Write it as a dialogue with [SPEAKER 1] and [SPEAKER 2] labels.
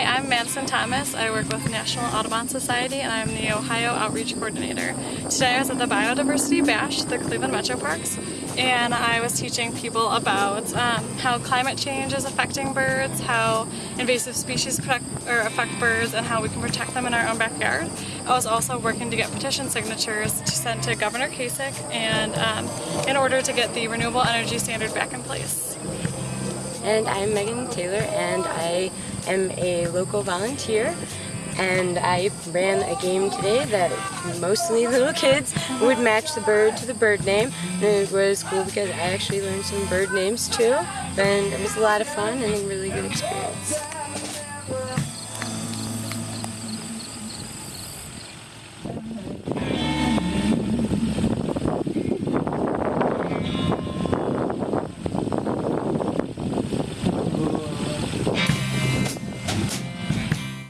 [SPEAKER 1] Hi, I'm Madison Thomas. I work with National Audubon Society and I'm the Ohio Outreach Coordinator. Today I was at the Biodiversity Bash, the Cleveland Metro Parks, and I was teaching people about um, how climate change is affecting birds, how invasive species protect, or affect birds, and how we can protect them in our own backyard. I was also working to get petition signatures to send to Governor Kasich and um, in order to get the renewable energy standard back in place.
[SPEAKER 2] And I'm Megan Taylor and I am a local volunteer. And I ran a game today that mostly little kids would match the bird to the bird name. And it was cool because I actually learned some bird names too. And it was a lot of fun and a really good experience.